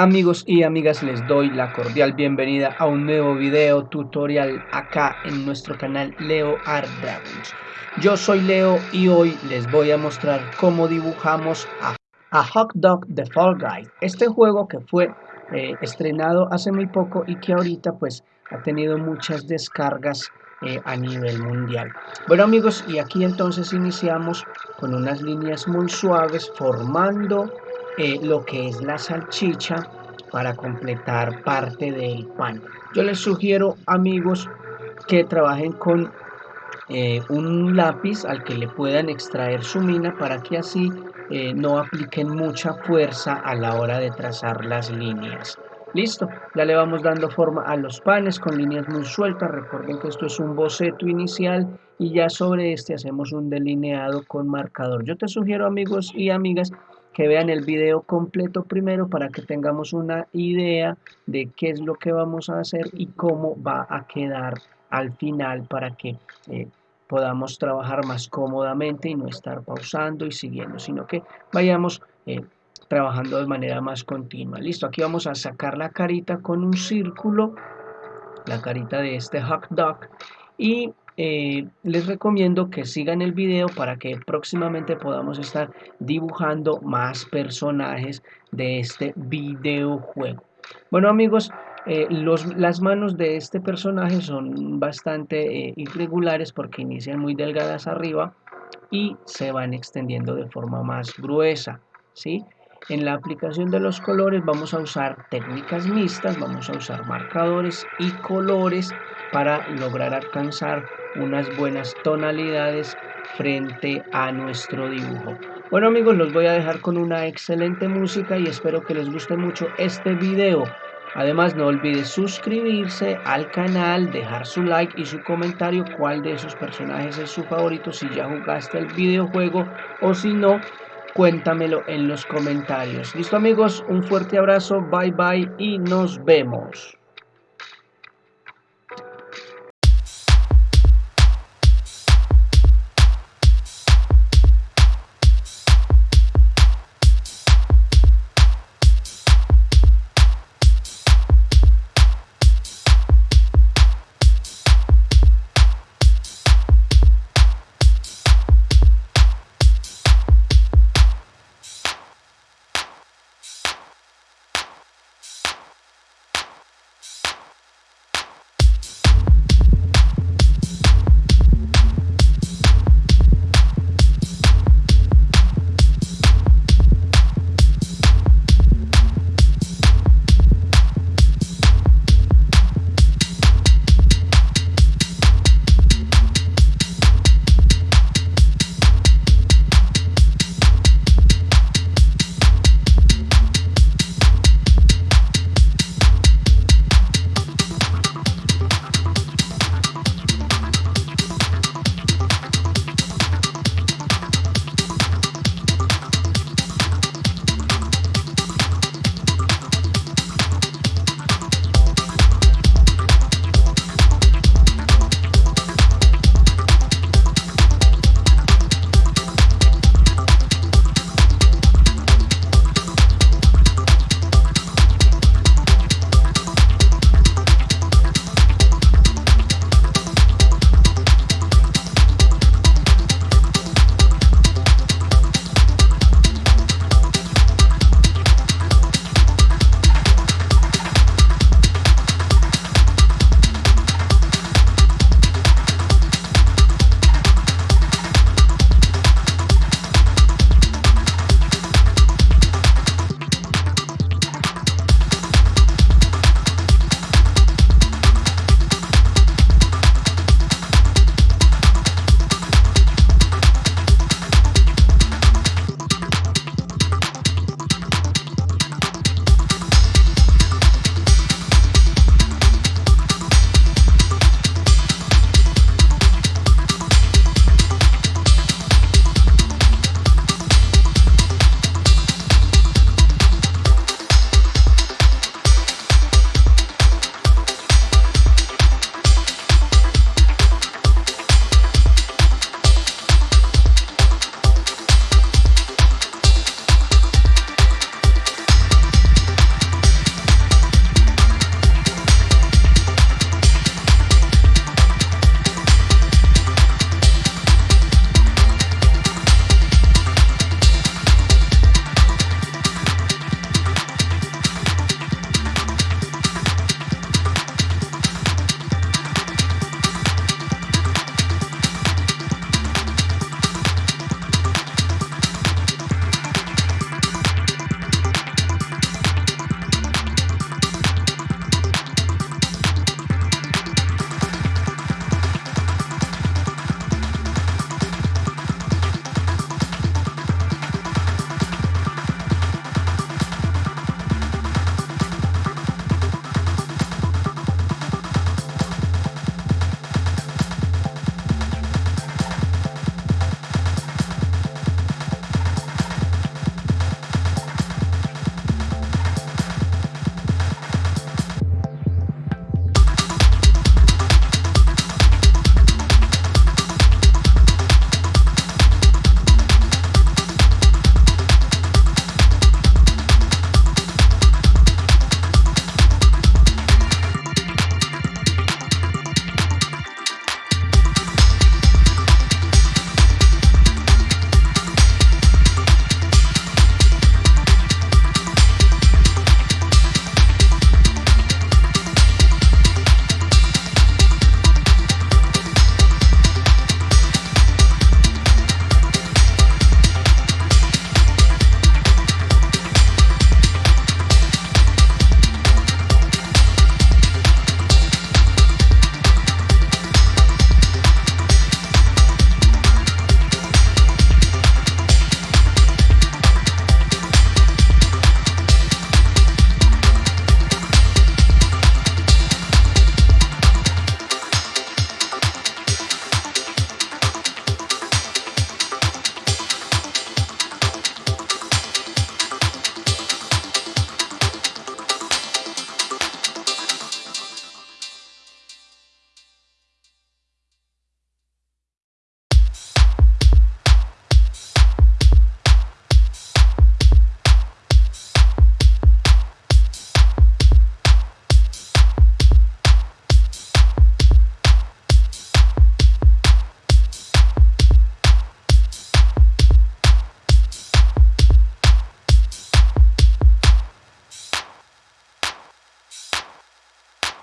Amigos y amigas les doy la cordial bienvenida a un nuevo video tutorial acá en nuestro canal Leo Art Dragons. Yo soy Leo y hoy les voy a mostrar cómo dibujamos a, Hot Dog The Fall Guys. Este juego que fue eh, estrenado hace muy poco y que ahorita pues ha tenido muchas descargas eh, a nivel mundial. Bueno amigos y aquí entonces iniciamos con unas líneas muy suaves formando eh, lo que es la salchicha para completar parte del pan. Yo les sugiero amigos que trabajen con eh, un lápiz al que le puedan extraer su mina para que así eh, no apliquen mucha fuerza a la hora de trazar las líneas. Listo, ya le vamos dando forma a los panes con líneas muy sueltas. Recuerden que esto es un boceto inicial y ya sobre este hacemos un delineado con marcador. Yo te sugiero amigos y amigas que vean el video completo primero para que tengamos una idea de qué es lo que vamos a hacer y cómo va a quedar al final para que eh, podamos trabajar más cómodamente y no estar pausando y siguiendo, sino que vayamos eh, trabajando de manera más continua. Listo, aquí vamos a sacar la carita con un círculo, la carita de este hot dog y eh, les recomiendo que sigan el video para que próximamente podamos estar dibujando más personajes de este videojuego. Bueno amigos, eh, las manos de este personaje son bastante eh, irregulares porque inician muy delgadas arriba y se van extendiendo de forma más gruesa. ¿sí? En la aplicación de los colores vamos a usar técnicas mixtas, vamos a usar marcadores y colores para lograr alcanzar unas buenas tonalidades frente a nuestro dibujo. Bueno amigos, los voy a dejar con una excelente música y espero que les guste mucho este video. Además no olvides suscribirse al canal, dejar su like y su comentario cuál de esos personajes es su favorito, si ya jugaste el videojuego o si no, cuéntamelo en los comentarios. Listo amigos, un fuerte abrazo, bye bye y nos vemos.